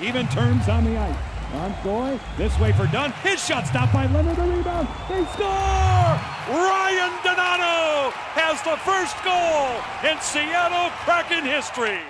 Even turns on the ice. On Goy, this way for Dunn. His shot stopped by Lehner. The rebound. They score! Ryan Donato has the first goal in Seattle Kraken history.